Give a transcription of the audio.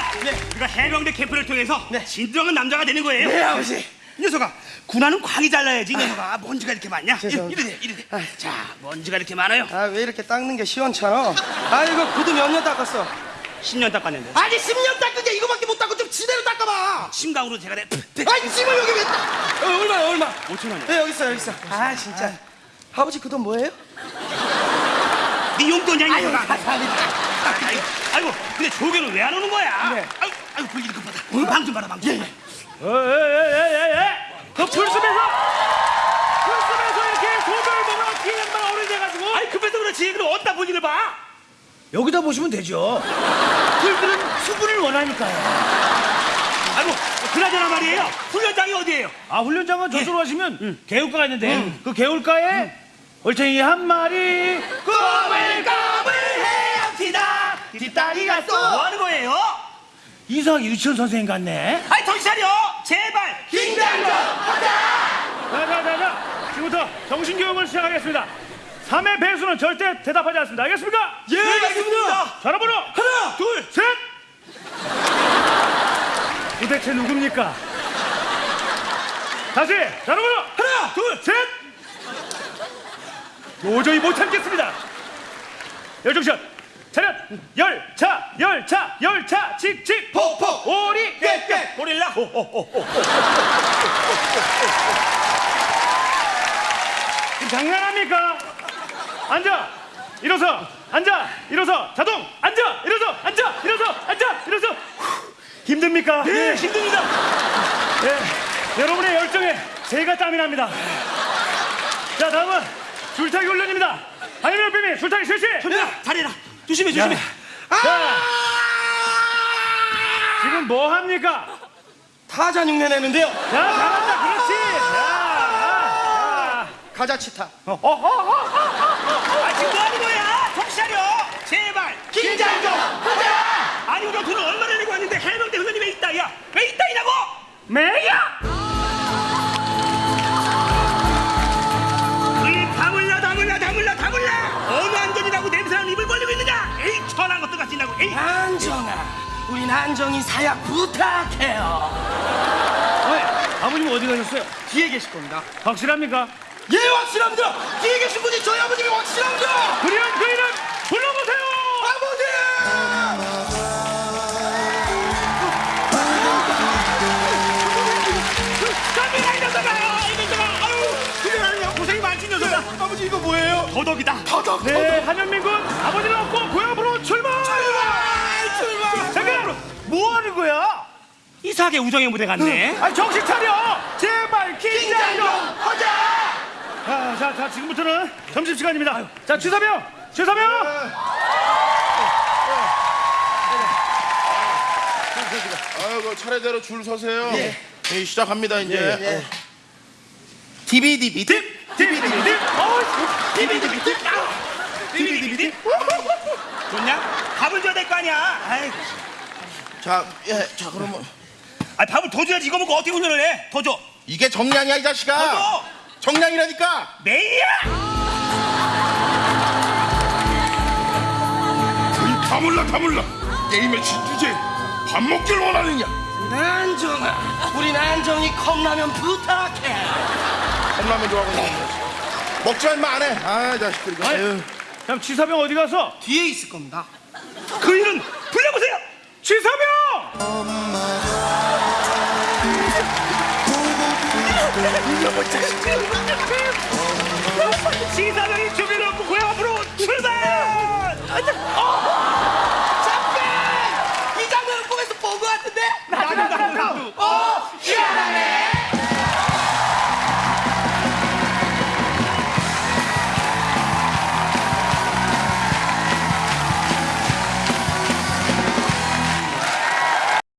선민아, 우리가 해병대 캠프를 통해서 네. 진정한 남자가 되는 거예요. 네, 아버지. 이 녀석아, 군화는 광이 잘라야지, 이 녀석아. 먼지가 이렇게 많냐? 죄송합니다. 이래, 이래. 아이. 자, 먼지가 이렇게 많아요. 아 왜 이렇게 닦는 게 시원찮아? 아 이거 구두 몇 년 닦았어? 10년 닦았는데. 아니 10년 닦은 게 이거밖에 못 닦고 좀 지대로 닦아봐. 심각으로 제가 내. 아이 짐을 여기 왜 닦? 어, 얼마야 얼마? 5천 원이야. 네 여기 있어 여기 있어. 아 진짜. 아 버지 그 돈 뭐예요? 네 용돈이야, 이 녀석아. 감사합니다. 아이고, 근데 조개는 왜 안 오는 거야? 네. 아이고, 아이고, 불길이 급하다. 방좀 봐라, 방 좀. 예, 봐라. 에에에에에 그 풀숲에서 풀숲에서 이렇게 소변을 보면 뒤에 양반 어른이 돼가지고 아이, 급해서 그렇지. 그럼 어디다 불길을 봐? 여기다 보시면 되죠 풀들은 수분을 원하니까요 아이고, 그나저나 말이에요. 훈련장이 어디예요? 아 훈련장은 저쪽으로 가시면 개울가가 있는데 그 개울가에 얼탱이 한 마리 꼬물꼬 물 헤엄치다 뒷다리가 또뭐 하는 거예요? 이상하게 유치원 선생님 같네. 아이 정신 차려! 제발! 긴장좀 자자자자 지금부터 정신교육을 시작하겠습니다. 3회 배수는 절대 대답하지 않습니다. 알겠습니까? 예 알겠습니다. 전화번호 하나 셋! 도대체 누굽니까? 다시! 전화번호 하나 셋! 도저히 못 참겠습니다. 열정샷 차렷! 열차 열차 열차 칙칙! 폭폭! 오리 깨깨 고릴라! 지금 장난합니까? 앉아! 일어서! 앉아! 일어서! 자동! 앉아! 일어서! 앉아! 일어서! 앉아! 일어서! 후, 힘듭니까? 네 힘듭니다. 예, 여러분의 열정에 제가 땀이 납니다. 자, 다음은 줄타기 훈련입니다. 한이명 뱀이 줄타기 실시. 현민아 잘해라 조심해 조심해 자, 지금 뭐 합니까? 타잔 흉내 내는데요. 자, 잘한다. 그렇지. 자, 가자 치타. 아 지금 뭐 하는 거야 정신 차려 제발 긴장 좀 하자 아니 우리가 돈을 얼마나 내고 왔는데 해병대 왜 있다 야 왜 있다 이라고 매야. 안정아, 우린 안정이 사약 부탁해요. 아버님 어디 가셨어요? 뒤에 계실 겁니다. 확실합니까? 예 확실합니다. 뒤에 계신 분이 저희 아버님이 확실합니다. 그리한 그 이름 불러보세요. 아버지! 깜짝이야 이 녀석아 이 녀석아 아유 그래 고생이 많지 이 녀석아 아버지 이거 뭐예요? 더덕이다 더덕. 네, 한현민 군 이상하게 우정의 무대 같네 아 정신 차려! 제발 긴장 좀! 하자! 자, 자, 자, 지금부터는 점심 시간입니다. 자, 주사병, 주사병. 아이고 차례대로 줄 서세요. 예. 예, 시작합니다 이제. 예. 디비디비 딥. 디비디비디. 어, 비비디비디 비비디비디 좋냐? 밥을 줘야 될 거 아니야 아이, 자, 예, 자 그러면 아 밥을 더 줘야지 이거 먹고 어떻게 훈련을 해? 더 줘. 이게 정량이야 이 자식아. 더 줘. 정량이라니까. 매일이야. 다물라 다물라. 게임의 진주제 밥 먹길 원하느냐? 안정아, 우린 안정이 컵라면 부탁해. 컵라면 좋아하고. 먹지 말마 안 해. 아 자식들 이거. 아유. 그럼 주사병 어디 가서? 뒤에 있을 겁니다. 그 일은 불러보세요. 주사병! 시사병이 준비를 놓고 고향 앞으로 출발.